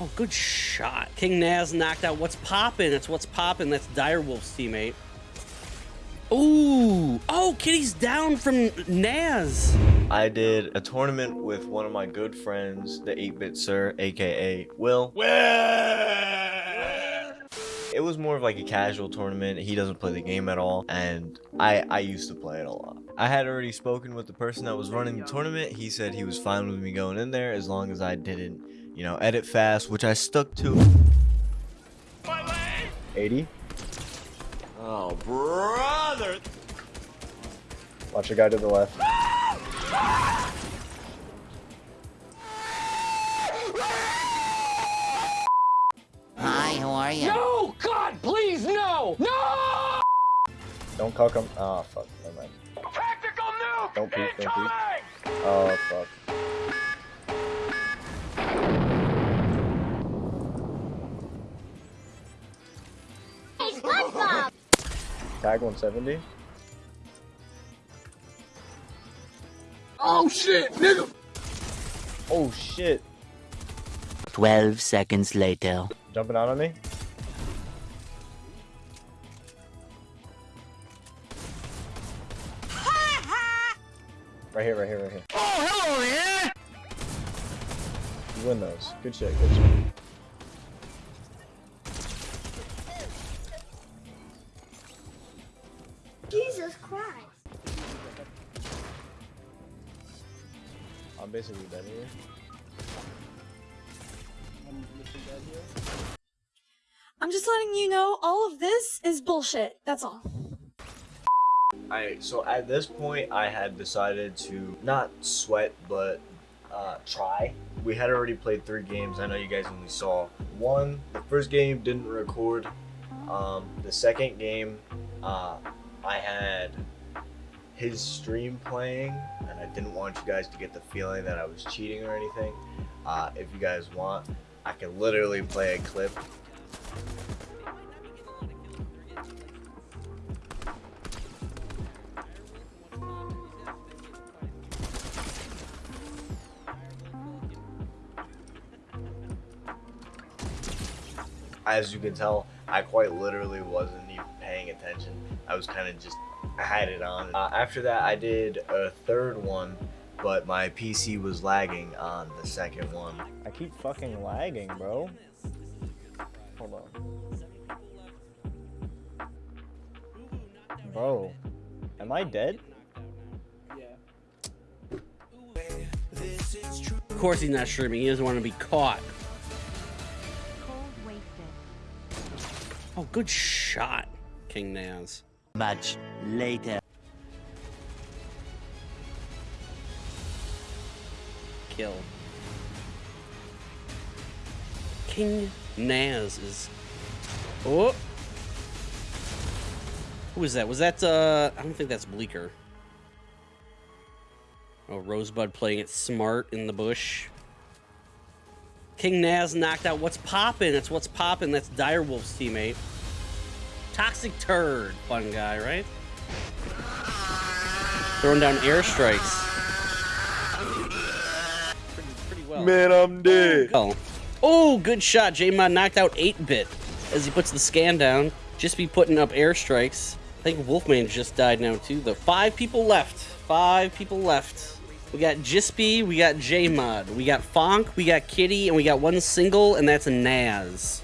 Oh, good shot. King Naz knocked out what's poppin'. That's what's poppin'. That's Direwolf's teammate. Ooh. Oh, Kitty's down from Naz. I did a tournament with one of my good friends, the 8-Bit Sir, aka Will. Will! it was more of like a casual tournament. He doesn't play the game at all, and I I used to play it a lot. I had already spoken with the person that was running the tournament. He said he was fine with me going in there as long as I didn't, you know, edit fast, which I stuck to. 80. Oh, brother! Watch a guy to the left. Hi, how are you? No! God, please, no! No! Don't cock him. Oh, fuck. Never mind. Tactical nuke! Don't peek, don't peek. Oh, fuck. Tag 170. Oh shit, nigga! Oh, shit. 12 seconds later. Jumping out on me. Right here, right here, right here. Oh, hello there! You win those. Good shit, good shit. Jesus Christ. I'm basically dead here. I'm just letting you know all of this is bullshit. That's all. Alright, so at this point, I had decided to not sweat, but uh, try. We had already played three games. I know you guys only saw one. The first game didn't record. Um, the second game, uh, I had his stream playing, and I didn't want you guys to get the feeling that I was cheating or anything. Uh, if you guys want, I can literally play a clip as you can tell, I quite literally wasn't even paying attention. I was kind of just, I had it on. Uh, after that, I did a third one, but my PC was lagging on the second one. I keep fucking lagging, bro. Hold on. Bro, am I dead? Of course he's not streaming. He doesn't want to be caught. Oh, good shot, King Naz. Much later. Kill. King Naz is. Oh. Who was that? Was that, uh, I don't think that's Bleeker. Oh, Rosebud playing it smart in the bush. King Naz knocked out what's poppin'. That's what's poppin'. That's Direwolf's teammate. Toxic Turd. Fun guy, right? Throwing down airstrikes. Pretty, pretty well. Man, I'm dead. Oh. Oh, good shot. J-Mod knocked out 8-Bit as he puts the scan down. Just be putting up airstrikes. I think Wolfman just died now, too. The five people left. Five people left. We got Jispy, we got J-Mod, we got Fonk, we got Kitty, and we got one single, and that's a Naz.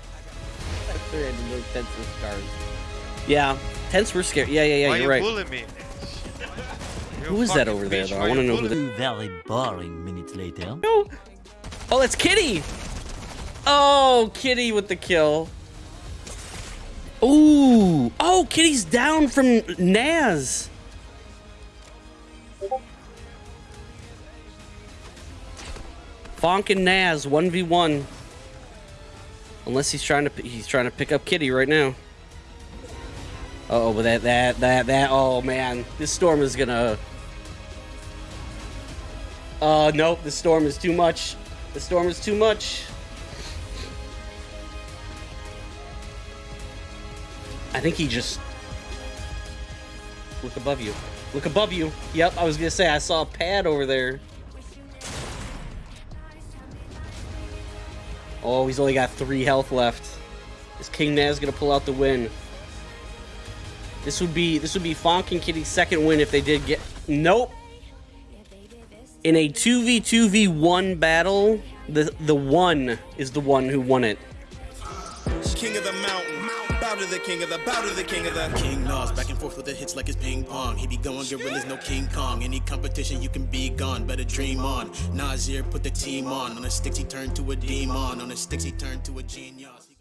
Yeah, tents were scared. Yeah, yeah, yeah, Why you're you right. bullying me? Who is that over there, though? I want to know who that very boring minutes later. No. Oh, that's Kitty. Oh, Kitty with the kill. Ooh. Oh, Kitty's down from Naz. Fonk and Naz, 1v1. Unless he's trying to he's trying to pick up Kitty right now. Uh oh, but that that that that oh man, this storm is gonna. Uh nope, the storm is too much. The storm is too much. I think he just look above you. Look above you. Yep, I was gonna say I saw a pad over there. Oh, he's only got three health left. Is King Naz gonna pull out the win? This would be this would be Fonk and Kitty's second win if they did get. Nope. In a two v two v one battle, the the one is the one who won it. King of the mountain. Bow to the king of the, bow to the king of the. King Naz, back and forth with the hits like it's ping pong. He be going gorillas, no King Kong. Any competition, you can be gone. Better dream on. Nazir put the team on. On the sticks, he turned to a demon. On the sticks, he turned to a genius.